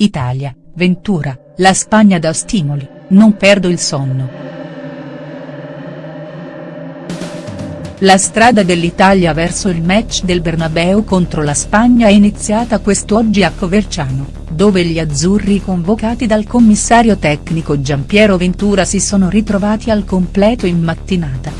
Italia, Ventura, la Spagna dà stimoli, non perdo il sonno. La strada dell'Italia verso il match del Bernabeu contro la Spagna è iniziata quest'oggi a Coverciano, dove gli azzurri convocati dal commissario tecnico Giampiero Ventura si sono ritrovati al completo in mattinata.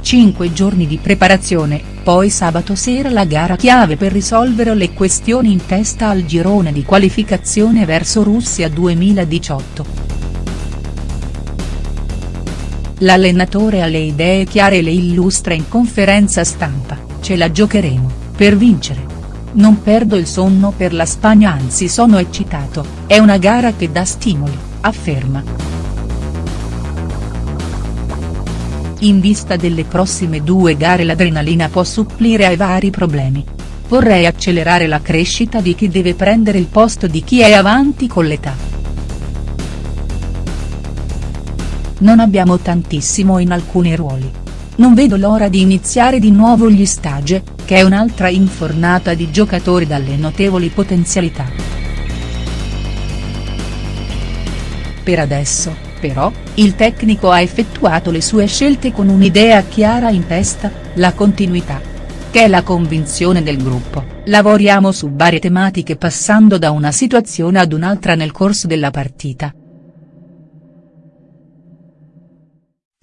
Cinque giorni di preparazione, poi sabato sera la gara chiave per risolvere le questioni in testa al girone di qualificazione verso Russia 2018. L'allenatore ha le idee chiare e le illustra in conferenza stampa, ce la giocheremo, per vincere. Non perdo il sonno per la Spagna anzi sono eccitato, è una gara che dà stimoli, afferma. In vista delle prossime due gare l'adrenalina può supplire ai vari problemi. Vorrei accelerare la crescita di chi deve prendere il posto di chi è avanti con l'età. non abbiamo tantissimo in alcuni ruoli. Non vedo l'ora di iniziare di nuovo gli stage, che è un'altra infornata di giocatori dalle notevoli potenzialità. Per adesso, però, il tecnico ha effettuato le sue scelte con un'idea chiara in testa, la continuità. Che è la convinzione del gruppo, lavoriamo su varie tematiche passando da una situazione ad un'altra nel corso della partita,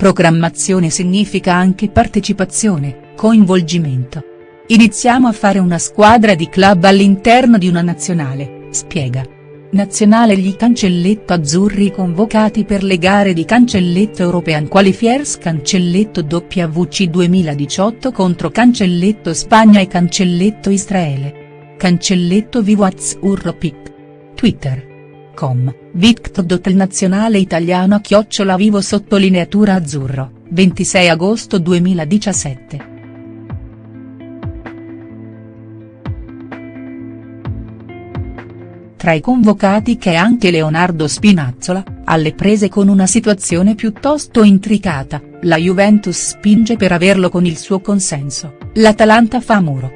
Programmazione significa anche partecipazione, coinvolgimento. Iniziamo a fare una squadra di club all'interno di una nazionale, spiega. Nazionale gli cancelletto azzurri convocati per le gare di cancelletto European Qualifiers cancelletto WC 2018 contro cancelletto Spagna e cancelletto Israele. Cancelletto Vivoaz Urropic. Twitter com, Victor nazionale italiano chiocciola vivo sottolineatura azzurro, 26 agosto 2017. Tra i convocati c'è anche Leonardo Spinazzola, alle prese con una situazione piuttosto intricata, la Juventus spinge per averlo con il suo consenso, l'Atalanta fa muro.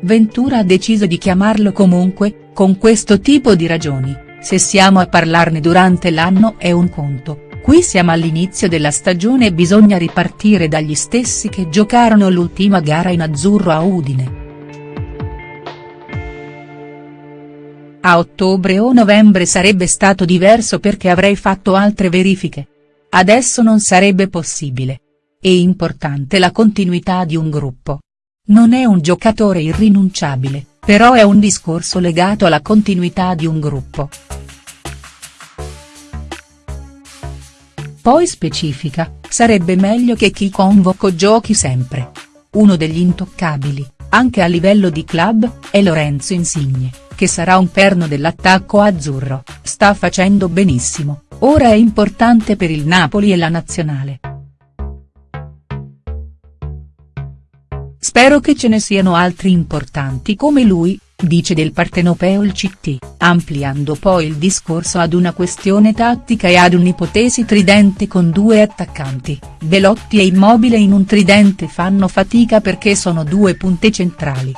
Ventura ha deciso di chiamarlo comunque, con questo tipo di ragioni, se siamo a parlarne durante l'anno è un conto, qui siamo all'inizio della stagione e bisogna ripartire dagli stessi che giocarono l'ultima gara in azzurro a Udine. A ottobre o novembre sarebbe stato diverso perché avrei fatto altre verifiche. Adesso non sarebbe possibile. È importante la continuità di un gruppo. Non è un giocatore irrinunciabile, però è un discorso legato alla continuità di un gruppo. Poi specifica, sarebbe meglio che chi convoco giochi sempre. Uno degli intoccabili, anche a livello di club, è Lorenzo Insigne, che sarà un perno dell'attacco azzurro, sta facendo benissimo, ora è importante per il Napoli e la nazionale. Spero che ce ne siano altri importanti come lui, dice del partenopeo il CT, ampliando poi il discorso ad una questione tattica e ad un'ipotesi tridente con due attaccanti, Velotti e Immobile in un tridente fanno fatica perché sono due punte centrali.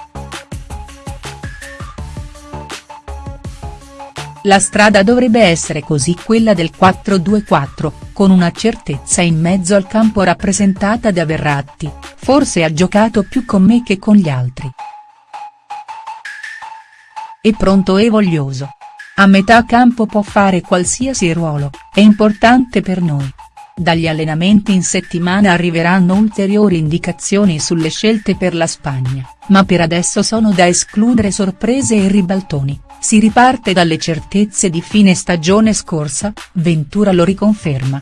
La strada dovrebbe essere così quella del 4-2-4, con una certezza in mezzo al campo rappresentata da Verratti, forse ha giocato più con me che con gli altri. È pronto e voglioso. A metà campo può fare qualsiasi ruolo, è importante per noi. Dagli allenamenti in settimana arriveranno ulteriori indicazioni sulle scelte per la Spagna, ma per adesso sono da escludere sorprese e ribaltoni. Si riparte dalle certezze di fine stagione scorsa, Ventura lo riconferma.